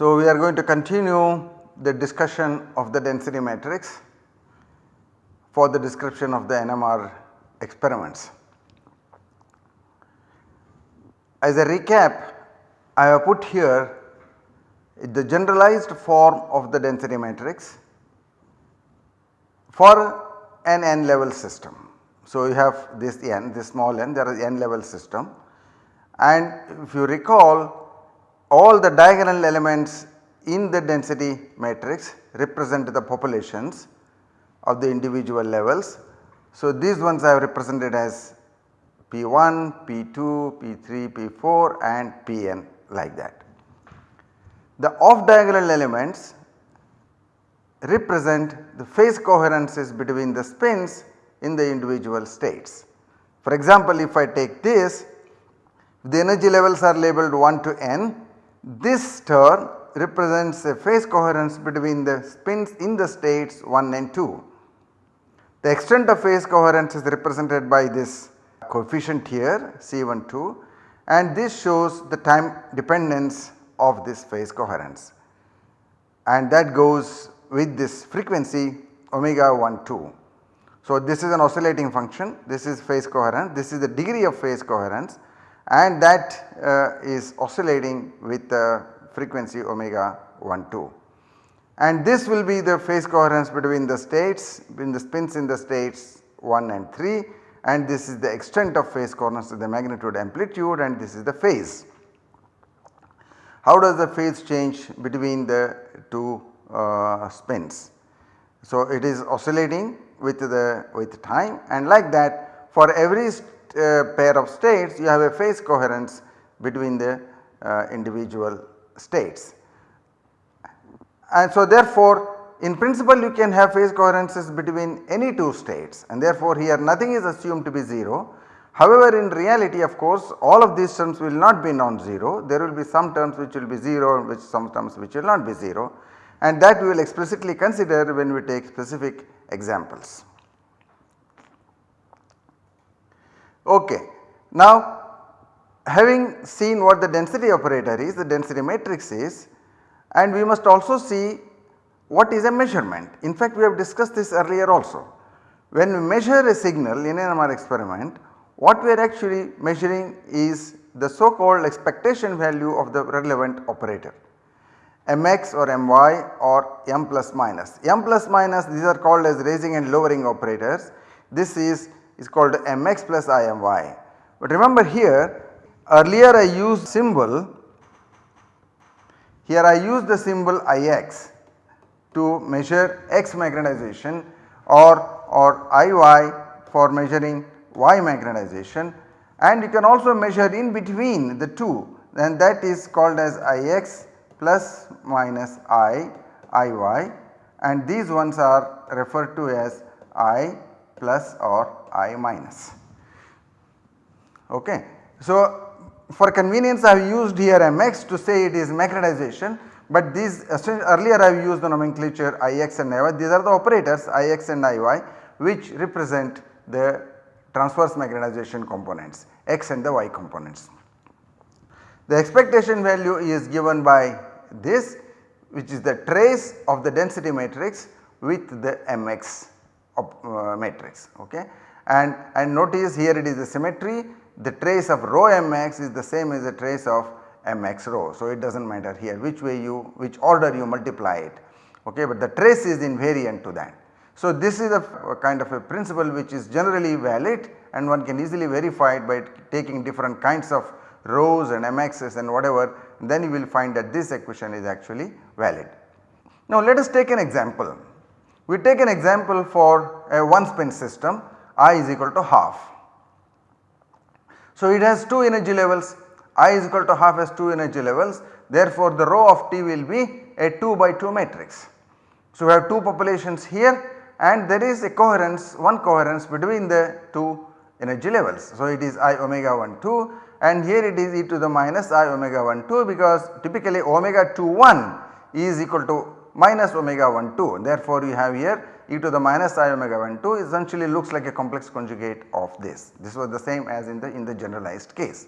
So, we are going to continue the discussion of the density matrix for the description of the NMR experiments. As a recap I have put here the generalized form of the density matrix for an n level system. So, you have this n this small n there is n level system and if you recall all the diagonal elements in the density matrix represent the populations of the individual levels. So, these ones I have represented as P1, P2, P3, P4 and Pn like that. The off diagonal elements represent the phase coherences between the spins in the individual states. For example, if I take this the energy levels are labeled 1 to n this term represents a phase coherence between the spins in the states 1 and 2. The extent of phase coherence is represented by this coefficient here C12 and this shows the time dependence of this phase coherence and that goes with this frequency omega 1 2. So, this is an oscillating function this is phase coherence this is the degree of phase coherence and that uh, is oscillating with the frequency omega 1 2. And this will be the phase coherence between the states between the spins in the states 1 and 3 and this is the extent of phase coherence the magnitude amplitude and this is the phase. How does the phase change between the two uh, spins? So, it is oscillating with the with time and like that for every uh, pair of states you have a phase coherence between the uh, individual states. And so therefore in principle you can have phase coherences between any two states and therefore here nothing is assumed to be 0. However in reality of course all of these terms will not be non-zero there will be some terms which will be 0 and which some terms which will not be 0 and that we will explicitly consider when we take specific examples. Okay. Now having seen what the density operator is, the density matrix is and we must also see what is a measurement. In fact, we have discussed this earlier also. When we measure a signal in an experiment, what we are actually measuring is the so called expectation value of the relevant operator mx or my or m plus minus. m plus minus these are called as raising and lowering operators. This is is called mx plus imy. But remember here earlier I used symbol here I used the symbol ix to measure x magnetization or, or iy for measuring y magnetization and you can also measure in between the two and that is called as ix plus minus i iy and these ones are referred to as i plus or i minus. Okay. So, for convenience I have used here mx to say it is magnetization but these earlier I have used the nomenclature Ix and Iy these are the operators Ix and Iy which represent the transverse magnetization components x and the y components. The expectation value is given by this which is the trace of the density matrix with the mx uh, matrix okay and, and notice here it is the symmetry the trace of rho mx is the same as the trace of mx rho. So, it does not matter here which way you which order you multiply it okay but the trace is invariant to that. So, this is a, a kind of a principle which is generally valid and one can easily verify it by taking different kinds of rhos and mx's and whatever then you will find that this equation is actually valid. Now let us take an example. We take an example for a one spin system i is equal to half. So it has 2 energy levels i is equal to half has 2 energy levels therefore the rho of t will be a 2 by 2 matrix. So we have 2 populations here and there is a coherence one coherence between the 2 energy levels. So it is i omega 1 2 and here it is e to the minus i omega 1 2 because typically omega 2 1 is equal to minus omega 1 2 therefore you have here e to the minus i omega 1 2 essentially looks like a complex conjugate of this. This was the same as in the in the generalized case.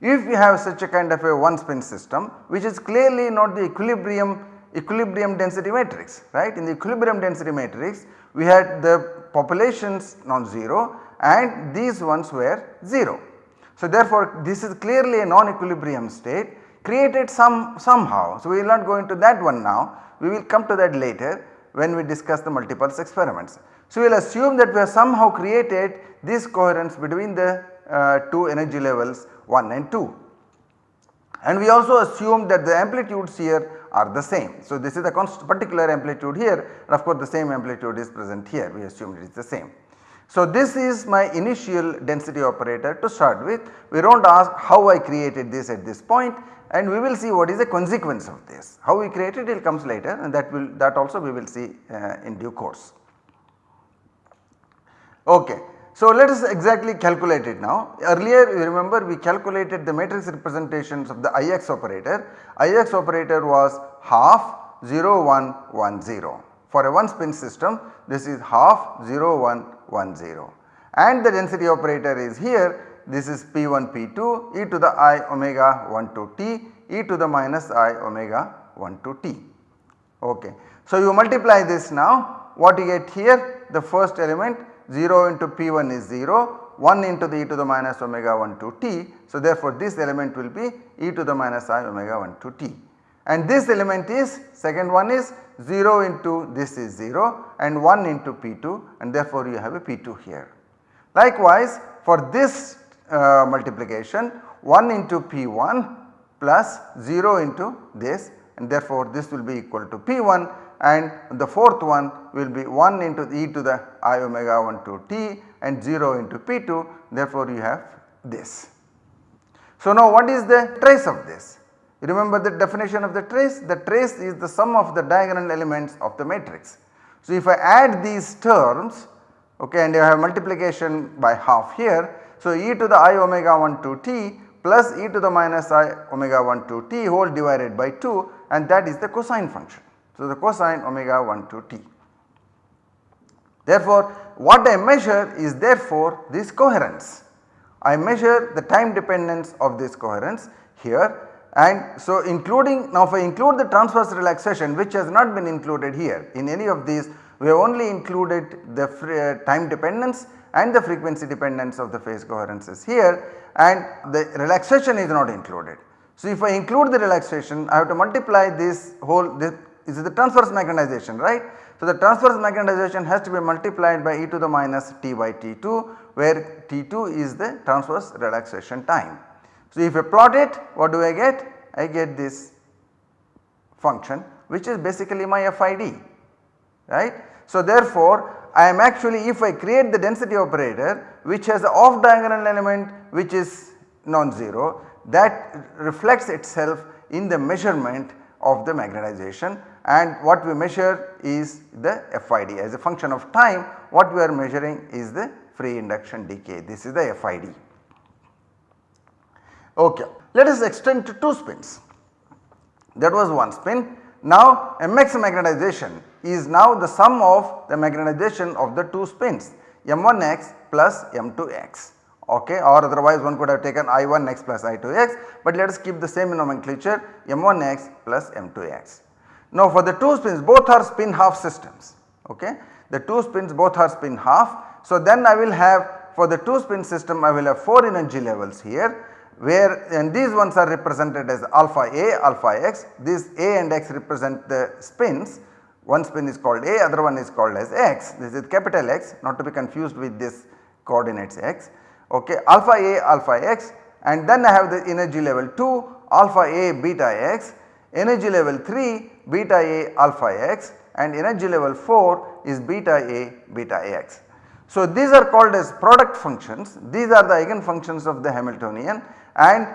If you have such a kind of a one spin system which is clearly not the equilibrium equilibrium density matrix right in the equilibrium density matrix we had the populations non-zero and these ones were 0. So therefore this is clearly a non-equilibrium state created some somehow. So we will not go into that one now we will come to that later when we discuss the multipulse experiments. So we will assume that we have somehow created this coherence between the uh, two energy levels 1 and 2 and we also assume that the amplitudes here are the same. So this is the particular amplitude here and of course the same amplitude is present here we assume it is the same. So this is my initial density operator to start with we do not ask how I created this at this point and we will see what is the consequence of this. How we created it comes later and that will that also we will see uh, in due course. Okay. So let us exactly calculate it now. Earlier you remember we calculated the matrix representations of the Ix operator. Ix operator was half 0 1 1 0. For a one spin system this is half 0 1 1 0 and the density operator is here this is P1 P2 e to the i omega 1 to t e to the minus i omega 1 to t. Okay. So you multiply this now what you get here the first element 0 into P1 is 0 1 into the e to the minus omega 1 to t. So therefore this element will be e to the minus i omega 1 to t and this element is second one is 0 into this is 0 and 1 into P2 and therefore you have a P2 here. Likewise for this uh, multiplication 1 into P1 plus 0 into this and therefore this will be equal to P1 and the fourth one will be 1 into e to the i omega 1 to t and 0 into P2 therefore you have this. So now what is the trace of this? You remember the definition of the trace? The trace is the sum of the diagonal elements of the matrix. So if I add these terms okay and I have multiplication by half here so, e to the i omega 1 to t plus e to the minus i omega 1 to t whole divided by 2 and that is the cosine function. So, the cosine omega 1 to t. Therefore, what I measure is therefore this coherence. I measure the time dependence of this coherence here and so including now if I include the transverse relaxation which has not been included here in any of these we have only included the uh, time dependence and the frequency dependence of the phase coherence is here and the relaxation is not included. So, if I include the relaxation I have to multiply this whole this is the transverse magnetization right. So, the transverse magnetization has to be multiplied by e to the minus t by t2 where t2 is the transverse relaxation time. So, if I plot it what do I get? I get this function which is basically my FID right. So, therefore, I am actually if I create the density operator which has the off diagonal element which is non-zero that reflects itself in the measurement of the magnetization and what we measure is the FID as a function of time what we are measuring is the free induction decay this is the FID. Okay. Let us extend to 2 spins that was one spin. Now mx magnetization is now the sum of the magnetization of the two spins m1x plus m2x okay or otherwise one could have taken i1x plus i2x but let us keep the same nomenclature m1x plus m2x. Now for the two spins both are spin half systems okay the two spins both are spin half. So then I will have for the two spin system I will have 4 energy levels here where and these ones are represented as alpha a alpha x these a and x represent the spins one spin is called A, other one is called as X. This is capital X not to be confused with this coordinates X. Okay, alpha A, alpha X and then I have the energy level 2 alpha A beta X, energy level 3 beta A alpha X and energy level 4 is beta A beta X. So these are called as product functions, these are the eigen functions of the Hamiltonian and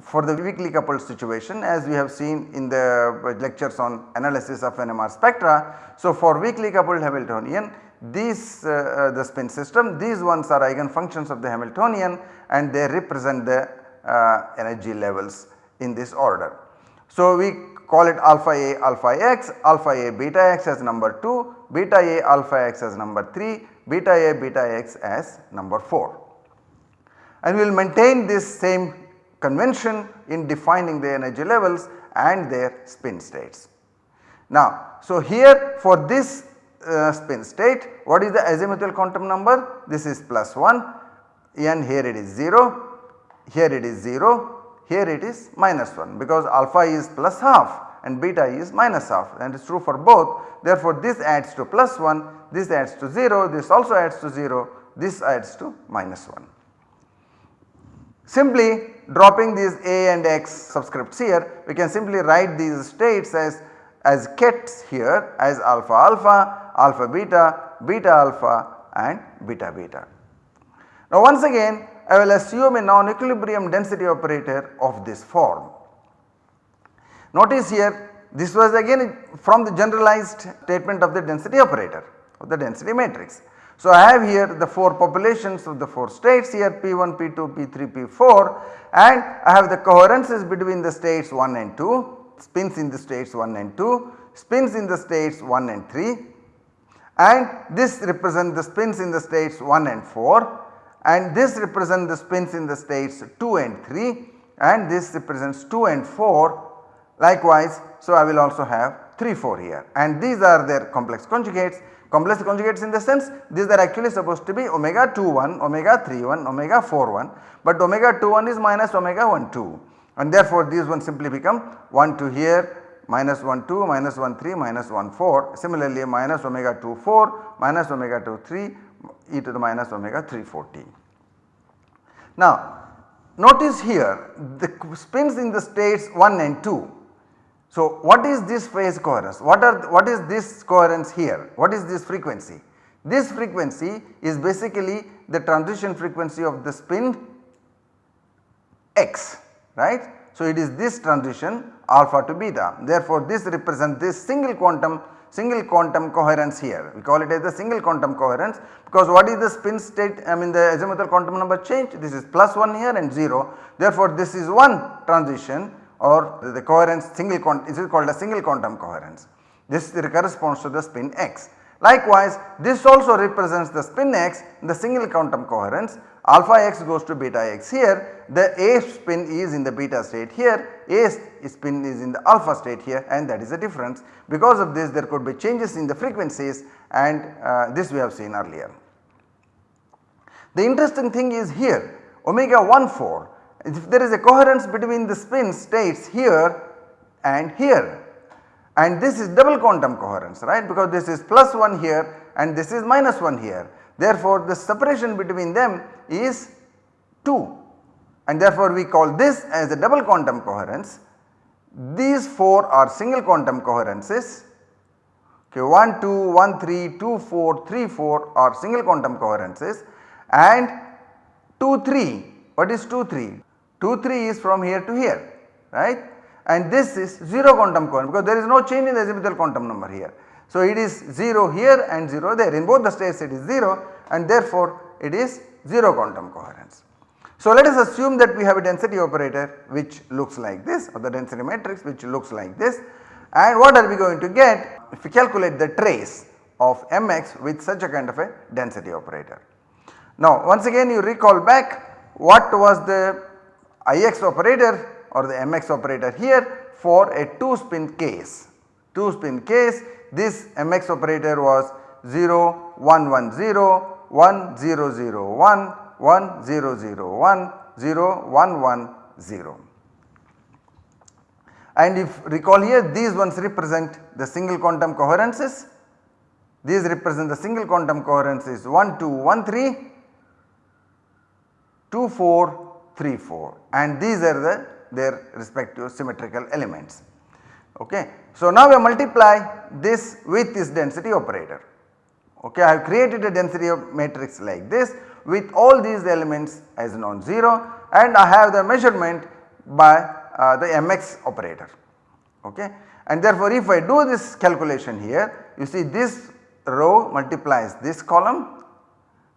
for the weakly coupled situation as we have seen in the lectures on analysis of NMR spectra. So, for weakly coupled Hamiltonian these uh, uh, the spin system these ones are eigen functions of the Hamiltonian and they represent the uh, energy levels in this order. So, we call it alpha A alpha x, alpha A beta x as number 2, beta A alpha x as number 3, beta A beta x as number 4. And we will maintain this same convention in defining the energy levels and their spin states. Now, so here for this uh, spin state what is the azimuthal quantum number? This is plus 1 and here it is 0, here it is 0, here it is minus 1 because alpha is plus half and beta is minus half and it is true for both. Therefore, this adds to plus 1, this adds to 0, this also adds to 0, this adds to minus 1. Simply dropping these a and x subscripts here we can simply write these states as as kets here as alpha alpha, alpha beta, beta alpha and beta beta. Now once again I will assume a non-equilibrium density operator of this form. Notice here this was again from the generalized statement of the density operator of the density matrix. So I have here the 4 populations of the 4 states here P1, P2, P3, P4 and I have the coherences between the states 1 and 2, spins in the states 1 and 2, spins in the states 1 and 3 and this represents the spins in the states 1 and 4 and this represents the spins in the states 2 and 3 and this represents 2 and 4 likewise. So, I will also have 3 4 here. And these are their complex conjugates. Complex conjugates in the sense these are actually supposed to be omega 2 1 omega 3 1 omega 4 1 but omega 2 1 is minus omega 1 2 and therefore these ones simply become 1 2 here minus 1 2 minus 1 3 minus 1 4 similarly minus omega 2 4 minus omega 2 3 e to the minus omega 340. Now notice here the spins in the states 1 and 2. So what is this phase coherence? What are what is this coherence here? What is this frequency? This frequency is basically the transition frequency of the spin x right. So it is this transition alpha to beta therefore this represents this single quantum single quantum coherence here. We call it as the single quantum coherence because what is the spin state I mean the azimuthal quantum number change this is plus 1 here and 0 therefore this is one transition or the coherence single quantum is called a single quantum coherence. This corresponds to the spin x. Likewise this also represents the spin x the single quantum coherence alpha x goes to beta x. Here the A spin is in the beta state. Here A spin is in the alpha state here and that is the difference. Because of this there could be changes in the frequencies and uh, this we have seen earlier. The interesting thing is here omega 1 4 if there is a coherence between the spin states here and here and this is double quantum coherence right? Because this is plus 1 here and this is minus 1 here Therefore, the separation between them is 2 and therefore we call this as a double quantum coherence. These 4 are single quantum coherences okay 1 2 1 3 2 4 3 4 are single quantum coherences and 2 3 what is 2 3? 2 3 is from here to here right and this is 0 quantum coherence because there is no change in the azimuthal quantum number here. So it is 0 here and 0 there in both the states it is 0 and therefore it is 0 quantum coherence. So let us assume that we have a density operator which looks like this or the density matrix which looks like this and what are we going to get if we calculate the trace of mx with such a kind of a density operator. Now once again you recall back what was the ix operator or the mx operator here for a 2 spin case. 2 spin case this mx operator was 0 1 1 0 1 0 0 1 1 0 0 1 0 1 1 0. And if recall here these ones represent the single quantum coherences, these represent the single quantum coherences 1 2 1 3 2 4 3 4 and these are the their respective symmetrical elements. Okay. So, now we multiply this with this density operator. Okay, I have created a density matrix like this with all these elements as non-zero and I have the measurement by uh, the mx operator. Okay. And therefore, if I do this calculation here you see this row multiplies this column.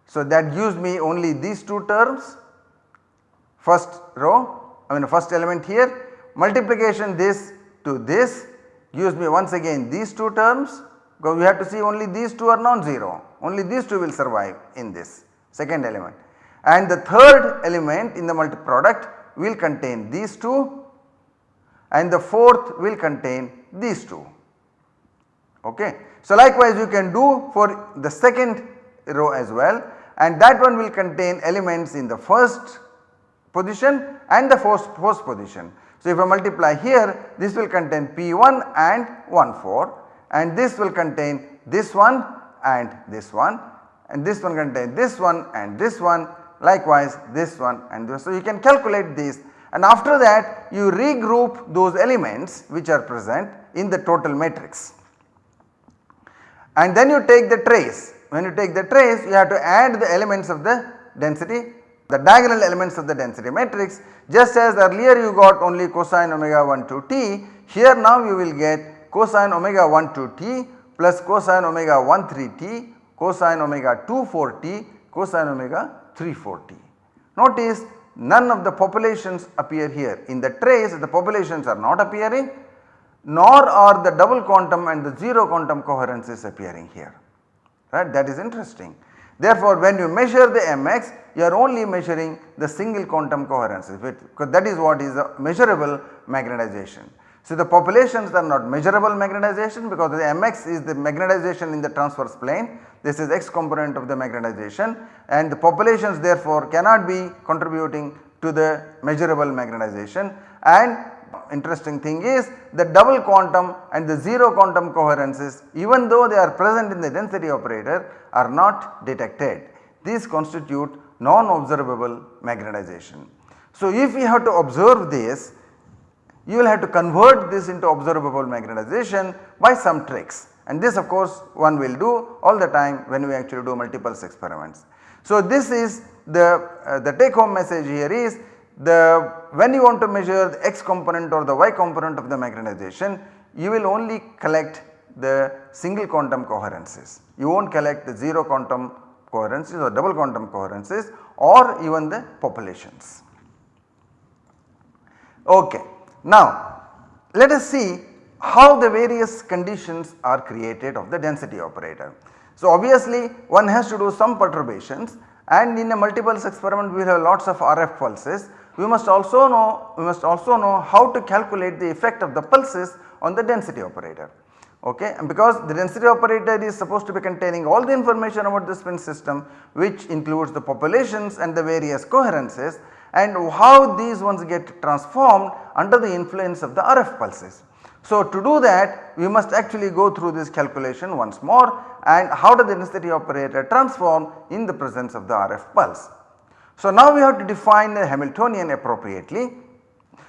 So, that gives me only these two terms first row I mean first element here multiplication this to this gives me once again these two terms because we have to see only these two are non-zero only these two will survive in this second element and the third element in the multi product will contain these two and the fourth will contain these two okay. So likewise you can do for the second row as well and that one will contain elements in the first position and the first, first position. So if I multiply here this will contain P1 and 1 4 and this will contain this one and this one and this one contain this one and this one likewise this one and this. So you can calculate these and after that you regroup those elements which are present in the total matrix and then you take the trace. When you take the trace you have to add the elements of the density the diagonal elements of the density matrix just as earlier you got only cosine omega 1 to t here now you will get cosine omega 1 to t plus cosine omega 1 3 t cosine omega 2 4 t cosine omega 3 4 t. Notice none of the populations appear here in the trace the populations are not appearing nor are the double quantum and the 0 quantum coherences appearing here right that is interesting. Therefore, when you measure the mx you are only measuring the single quantum coherences. Because that is what is the measurable magnetization. So, the populations are not measurable magnetization because the mx is the magnetization in the transverse plane. This is x component of the magnetization. And the populations therefore cannot be contributing to the measurable magnetization. And interesting thing is the double quantum and the 0 quantum coherences even though they are present in the density operator are not detected. These constitute non-observable magnetization. So if we have to observe this you will have to convert this into observable magnetization by some tricks and this of course one will do all the time when we actually do multipulse experiments. So this is the, uh, the take home message here is the when you want to measure the x component or the y component of the magnetization you will only collect the single quantum coherences. You will not collect the 0 quantum coherences or double quantum coherences or even the populations. Okay. Now let us see how the various conditions are created of the density operator. So obviously one has to do some perturbations and in a multipulse experiment we have lots of RF pulses. We must also know we must also know how to calculate the effect of the pulses on the density operator okay and because the density operator is supposed to be containing all the information about the spin system which includes the populations and the various coherences and how these ones get transformed under the influence of the RF pulses. So to do that we must actually go through this calculation once more and how does the density operator transform in the presence of the RF pulse. So now we have to define the Hamiltonian appropriately.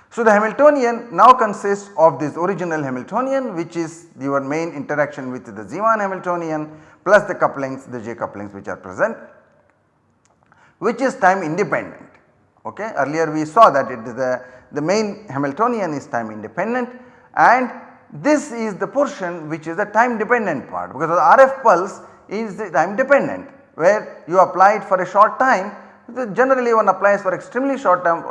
So the Hamiltonian now consists of this original Hamiltonian which is your main interaction with the Zeeman Hamiltonian plus the couplings the J couplings which are present which is time independent okay. Earlier we saw that it is the, the main Hamiltonian is time independent and this is the portion which is the time dependent part because the RF pulse is the time dependent where you apply it for a short time generally one applies for extremely short time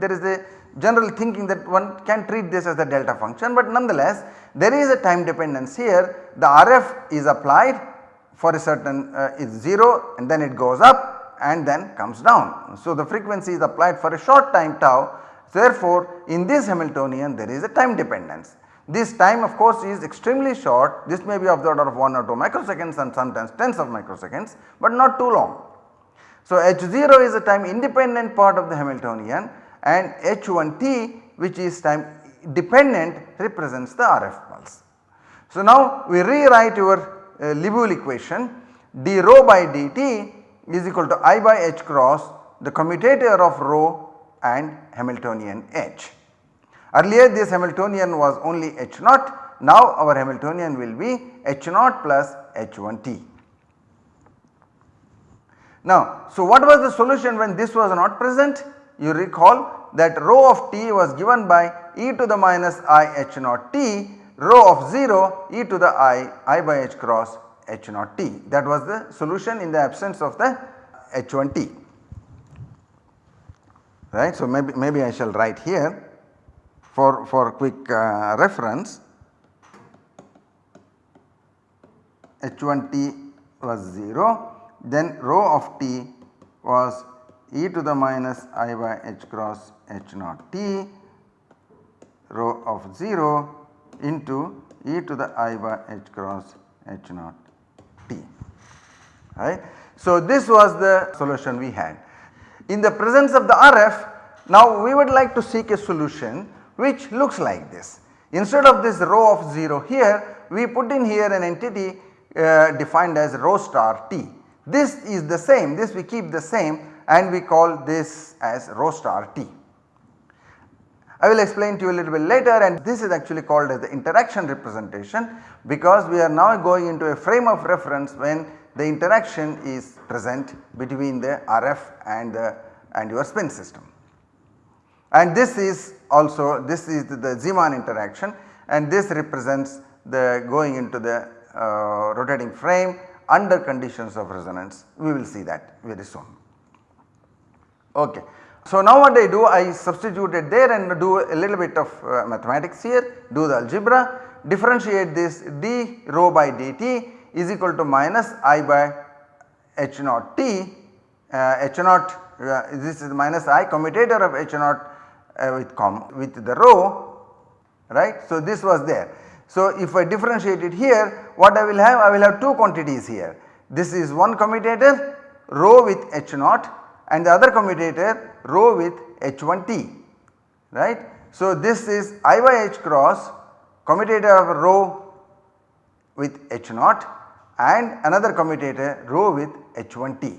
there is a general thinking that one can treat this as a delta function but nonetheless there is a time dependence here the RF is applied for a certain uh, is 0 and then it goes up and then comes down. So the frequency is applied for a short time tau Therefore, in this Hamiltonian there is a time dependence. This time of course is extremely short, this may be of the order of 1 or 2 microseconds and sometimes tens of microseconds, but not too long. So, H0 is a time independent part of the Hamiltonian and H1t which is time dependent represents the RF pulse. So, now we rewrite your uh, Liouville equation d rho by dt is equal to I by h cross the commutator of rho and Hamiltonian H. Earlier this Hamiltonian was only H naught, now our Hamiltonian will be H naught plus H1t. Now, so what was the solution when this was not present? You recall that rho of t was given by e to the minus i h naught t, rho of 0 e to the i i by h cross h naught t. That was the solution in the absence of the h1t. right. So, maybe, maybe I shall write here for, for quick uh, reference h1t was 0 then rho of t was e to the minus i by h cross h naught t rho of 0 into e to the i by h cross h naught t right. So, this was the solution we had. In the presence of the RF now we would like to seek a solution which looks like this. Instead of this rho of 0 here we put in here an entity uh, defined as rho star t. This is the same this we keep the same and we call this as rho star t. I will explain to you a little bit later and this is actually called as the interaction representation because we are now going into a frame of reference when the interaction is present between the RF and the and your spin system. And this is also this is the Zeeman interaction and this represents the going into the uh, rotating frame under conditions of resonance we will see that very soon. Okay. So, now what I do I substituted there and do a little bit of uh, mathematics here do the algebra differentiate this d rho by dt is equal to minus i by h naught t uh, h naught uh, this is minus i commutator of h naught uh, with com with the rho right. So, this was there. So, if I differentiate it here what I will have I will have two quantities here this is one commutator rho with h naught and the other commutator rho with h1t right. So, this is i by h cross commutator of rho with h naught and another commutator rho with h1t.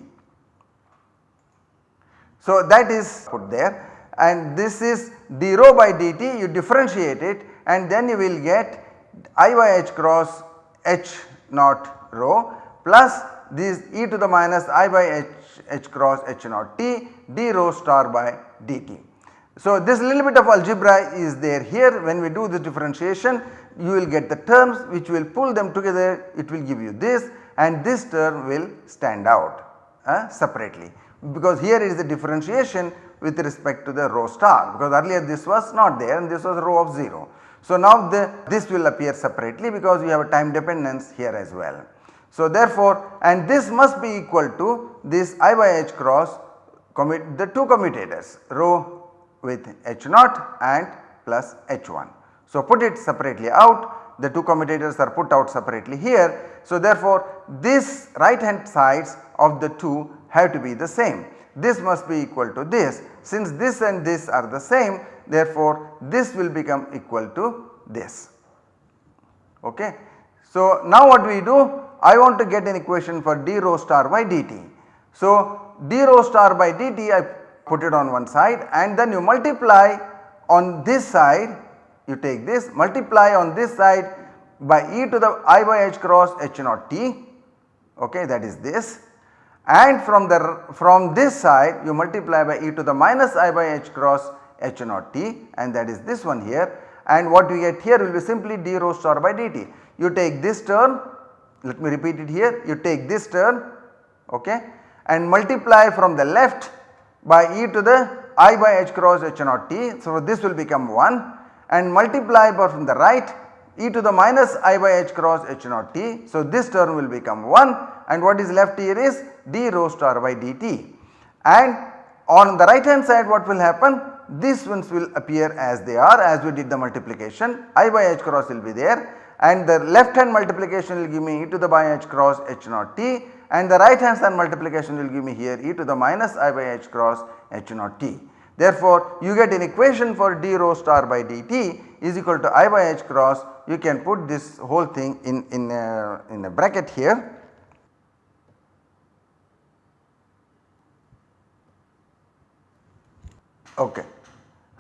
So, that is put there and this is d rho by dt you differentiate it and then you will get i by h cross h naught rho plus this e to the minus i by h, h cross h naught t d rho star by dt. So, this little bit of algebra is there here when we do the differentiation you will get the terms which will pull them together it will give you this and this term will stand out uh, separately because here is the differentiation with respect to the rho star because earlier this was not there and this was rho of 0. So, now the this will appear separately because we have a time dependence here as well. So, therefore, and this must be equal to this I by H cross commit the two commutators rho with H naught and plus H1. So, put it separately out the two commutators are put out separately here. So, therefore, this right hand sides of the two have to be the same this must be equal to this since this and this are the same therefore, this will become equal to this. Okay. So, now what we do I want to get an equation for d rho star by dt. So, d rho star by dt I put it on one side and then you multiply on this side you take this multiply on this side by e to the i by h cross h naught t okay that is this and from the from this side you multiply by e to the minus i by h cross h naught t and that is this one here and what we get here will be simply d rho star by dt. You take this term let me repeat it here you take this term okay and multiply from the left by e to the i by h cross h naught t. So, this will become 1 and multiply by from the right e to the minus i by h cross h naught t. So, this term will become 1 and what is left here is d rho star by dt and on the right hand side what will happen these ones will appear as they are as we did the multiplication. I by h cross will be there. And the left hand multiplication will give me e to the by h cross h naught t. And the right hand side multiplication will give me here e to the minus i by h cross h naught t. Therefore, you get an equation for d rho star by dt is equal to i by h cross. You can put this whole thing in, in, a, in a bracket here. Okay.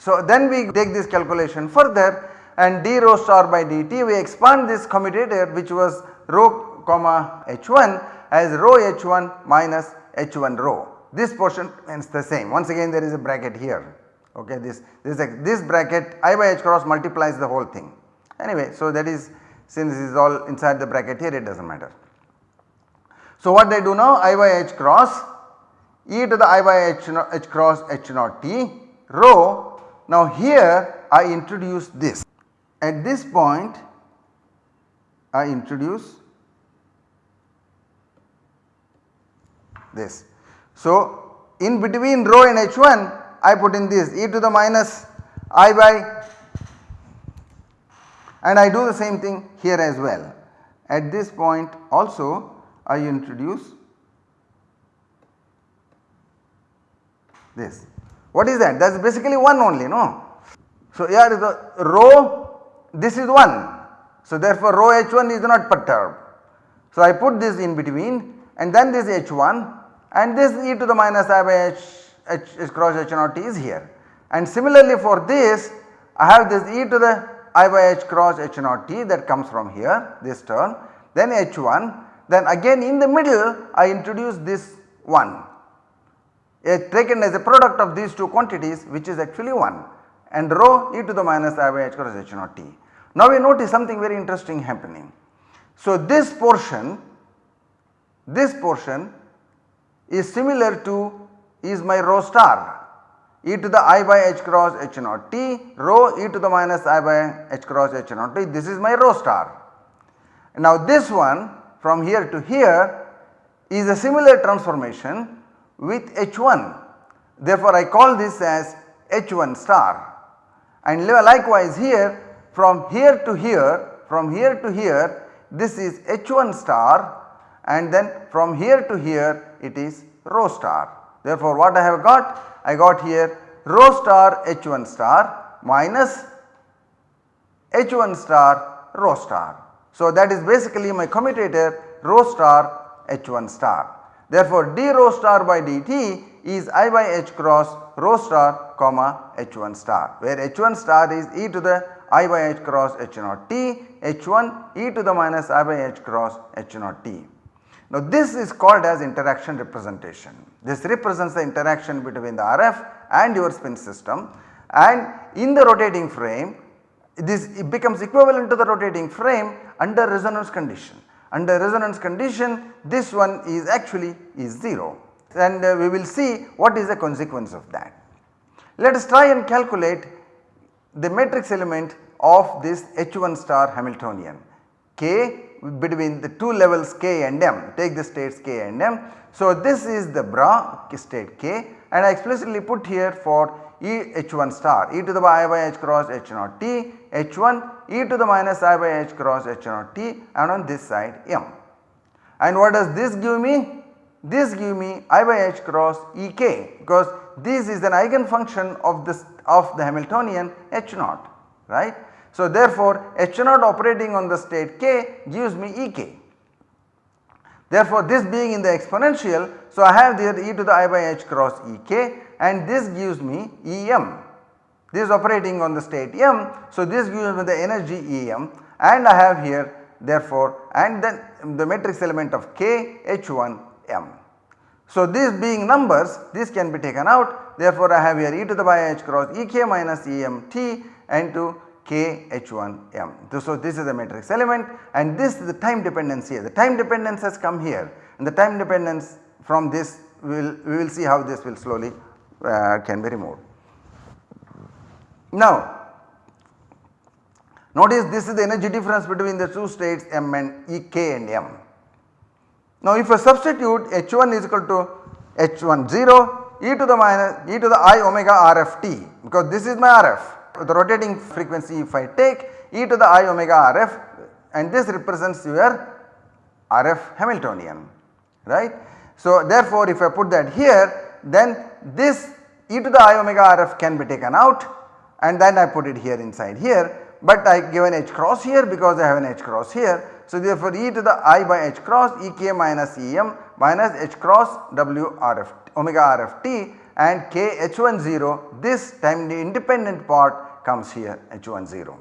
So, then we take this calculation further and d rho star by dt we expand this commutator which was rho comma h1 as rho h1 minus h1 rho. This portion remains the same once again there is a bracket here okay this this this bracket i by h cross multiplies the whole thing anyway. So, that is since this is all inside the bracket here it does not matter. So, what they do now i by h cross e to the i by h, h cross h naught t rho. Now here I introduce this. At this point I introduce this. So in between rho and h1 I put in this e to the minus i by and I do the same thing here as well. At this point also I introduce this. What is that? That is basically 1 only no. So here is the rho this is 1. So therefore rho h1 is not perturbed. So I put this in between and then this h1 and this e to the minus i by h, h, h cross h naught t is here. And similarly for this I have this e to the i by h cross h naught t that comes from here this term then h1 then again in the middle I introduce this 1 taken as a product of these two quantities which is actually 1 and rho e to the minus i by h cross h naught t. Now we notice something very interesting happening. So this portion this portion is similar to is my rho star e to the i by h cross h naught t rho e to the minus i by h cross h naught t this is my rho star. Now this one from here to here is a similar transformation with H1 therefore I call this as H1 star and likewise here from here to here from here to here this is H1 star and then from here to here it is rho star. Therefore what I have got? I got here rho star H1 star minus H1 star rho star. So that is basically my commutator rho star H1 star. Therefore d rho star by dt is i by h cross rho star comma h1 star where h1 star is e to the i by h cross h naught t h1 e to the minus i by h cross h naught t. Now this is called as interaction representation. This represents the interaction between the RF and your spin system and in the rotating frame this becomes equivalent to the rotating frame under resonance condition. Under resonance condition this one is actually is 0 and uh, we will see what is the consequence of that. Let us try and calculate the matrix element of this H1 star Hamiltonian k between the two levels k and m take the states k and m. So this is the bra state k and I explicitly put here for e h1 star e to the i by h cross h naught t h1 e to the minus i by h cross h naught t and on this side m. And what does this give me? This give me i by h cross e k because this is an eigenfunction of this of the Hamiltonian h naught right. So therefore h naught operating on the state k gives me e k. Therefore this being in the exponential so I have there e to the i by h cross e k and this gives me e m. This is operating on the state m so this gives me the energy e m and I have here therefore and then the matrix element of k h1 m. So these being numbers this can be taken out therefore I have here e to the by h cross e k minus e m t and to k h1 m. So this is the matrix element and this is the time dependence here. The time dependence has come here and the time dependence from this will, we will see how this will slowly uh, can be removed. Now notice this is the energy difference between the two states m and e k and m. Now if I substitute h1 is equal to h1 0 e to the minus e to the i omega RFT because this is my rf the rotating frequency if I take e to the i omega rf and this represents your RF Hamiltonian right. So therefore if I put that here then this e to the i omega rf can be taken out and then I put it here inside here but I give an h cross here because I have an h cross here. So therefore e to the i by h cross e k minus e m minus h cross w rf omega r f t and k h1 0 this time the independent part comes here h1 0.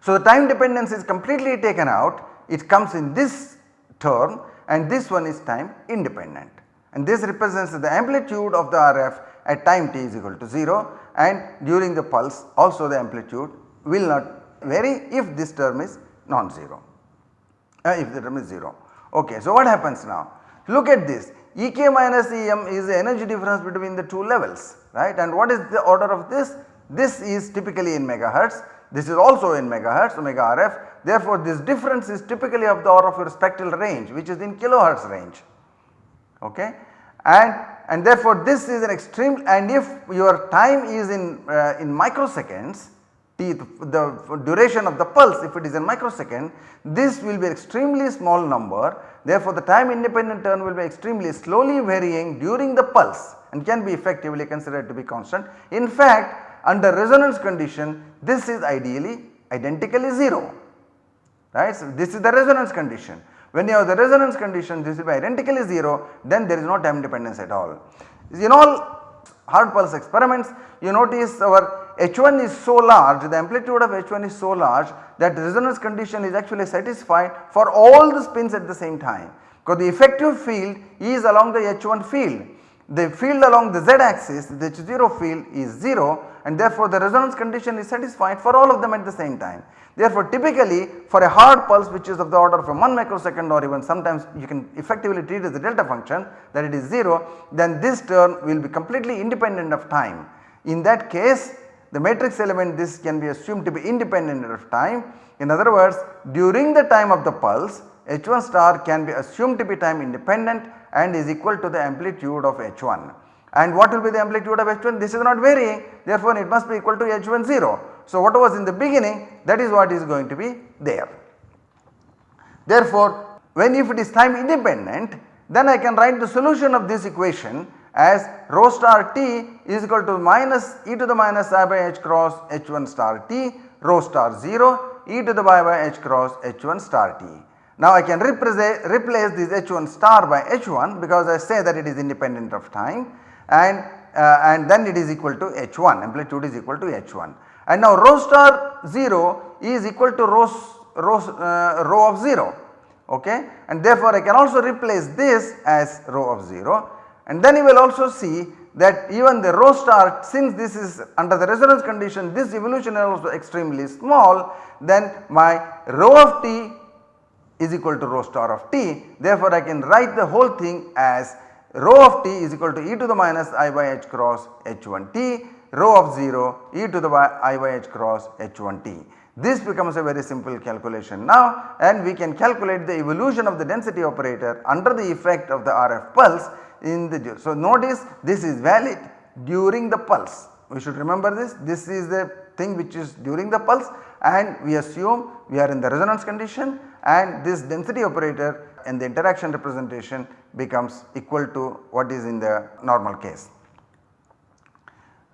So the time dependence is completely taken out it comes in this term and this one is time independent and this represents the amplitude of the RF at time t is equal to 0 and during the pulse also the amplitude will not vary if this term is non-zero. Uh, if the term is 0. Okay, so what happens now? Look at this. Ek minus Em is the energy difference between the two levels right? And what is the order of this? This is typically in megahertz, this is also in megahertz omega RF therefore this difference is typically of the order of your spectral range which is in kilohertz range okay and and therefore this is an extreme and if your time is in uh, in microseconds t the duration of the pulse if it is in microsecond this will be extremely small number therefore the time independent turn will be extremely slowly varying during the pulse and can be effectively considered to be constant. In fact under resonance condition this is ideally identically 0 right. So, this is the resonance condition when you have the resonance condition this will be identically 0 then there is no time dependence at all. In all hard pulse experiments you notice our H1 is so large the amplitude of H1 is so large that resonance condition is actually satisfied for all the spins at the same time because the effective field is along the H1 field. The field along the z axis the H0 field is 0 and therefore the resonance condition is satisfied for all of them at the same time. Therefore typically for a hard pulse which is of the order of a 1 microsecond or even sometimes you can effectively treat as a delta function that it is 0 then this term will be completely independent of time. In that case the matrix element this can be assumed to be independent of time. In other words during the time of the pulse H1 star can be assumed to be time independent and is equal to the amplitude of H1. And what will be the amplitude of H1? This is not varying therefore it must be equal to H1 0. So what was in the beginning that is what is going to be there. Therefore when if it is time independent then I can write the solution of this equation as rho star t is equal to minus e to the minus i by h cross h1 star t rho star 0 e to the y by h cross h1 star t. Now I can replace this h1 star by h1 because I say that it is independent of time and uh, and then it is equal to h1 amplitude is equal to h1 and now rho star 0 is equal to rho, rho, uh, rho of 0 okay? And therefore I can also replace this as rho of 0 and then you will also see that even the rho star since this is under the resonance condition this evolution is also extremely small then my rho of t is equal to rho star of t. Therefore I can write the whole thing as rho of t is equal to e to the minus i by h cross h1 t rho of 0 e to the i by h cross h1 t. This becomes a very simple calculation now and we can calculate the evolution of the density operator under the effect of the RF pulse in the so notice this is valid during the pulse we should remember this this is the thing which is during the pulse and we assume we are in the resonance condition and this density operator and the interaction representation becomes equal to what is in the normal case.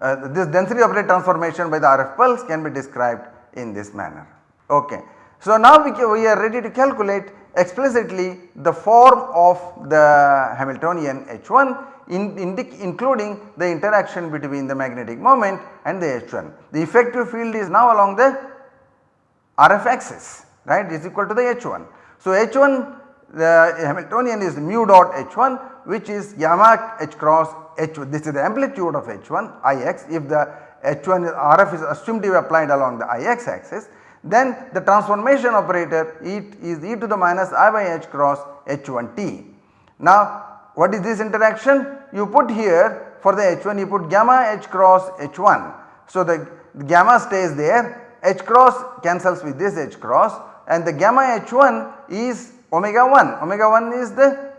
Uh, this density operator transformation by the RF pulse can be described in this manner. Okay. So now we, we are ready to calculate explicitly the form of the Hamiltonian H1 in, in including the interaction between the magnetic moment and the H1. The effective field is now along the RF axis right is equal to the H1. So H1 the Hamiltonian is mu dot H1 which is gamma H cross H1 this is the amplitude of H1 Ix if the H1 RF is assumed to be applied along the Ix axis then the transformation operator it is e to the minus i by h cross h1t. Now what is this interaction? You put here for the h1 you put gamma h cross h1. So the, the gamma stays there h cross cancels with this h cross and the gamma h1 is omega 1 omega 1 is the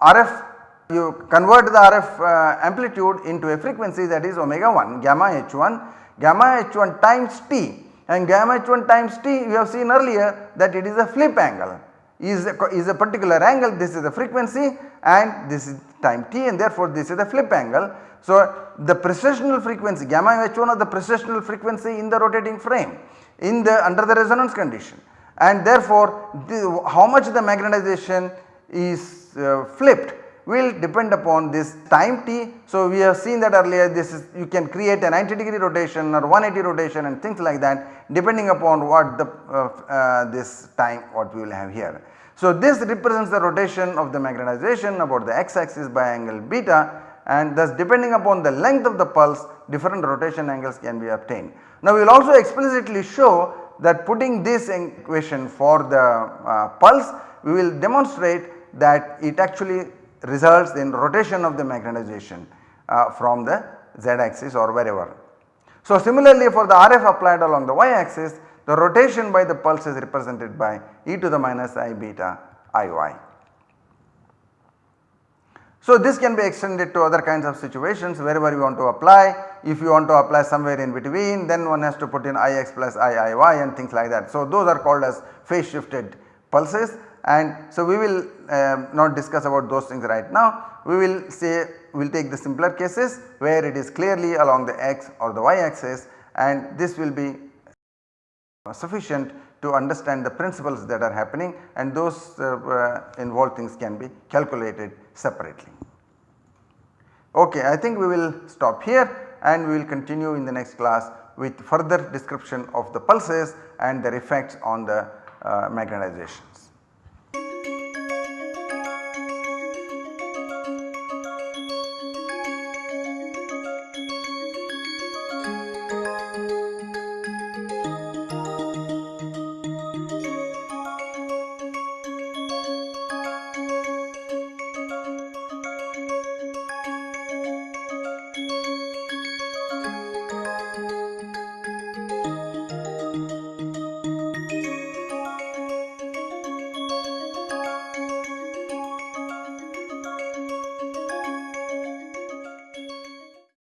RF you convert the RF uh, amplitude into a frequency that is omega 1 gamma h1 gamma h1 times t and gamma h1 times t you have seen earlier that it is a flip angle. Is a, is a particular angle this is the frequency and this is time t and therefore this is the flip angle. So the precessional frequency gamma h1 is the precessional frequency in the rotating frame in the under the resonance condition. And therefore the, how much the magnetization is uh, flipped will depend upon this time t. So, we have seen that earlier this is you can create a 90 degree rotation or 180 rotation and things like that depending upon what the uh, uh, this time what we will have here. So, this represents the rotation of the magnetization about the x axis by angle beta and thus depending upon the length of the pulse different rotation angles can be obtained. Now, we will also explicitly show that putting this equation for the uh, pulse we will demonstrate that it actually results in rotation of the magnetization uh, from the z axis or wherever. So similarly for the RF applied along the y axis the rotation by the pulse is represented by e to the minus i beta iy. So this can be extended to other kinds of situations wherever you want to apply. If you want to apply somewhere in between then one has to put in ix plus iiy and things like that. So those are called as phase shifted pulses and so we will uh, not discuss about those things right now. We will say we will take the simpler cases where it is clearly along the x or the y axis and this will be sufficient to understand the principles that are happening and those uh, uh, involved things can be calculated separately. Okay, I think we will stop here and we will continue in the next class with further description of the pulses and their effects on the uh, magnetization.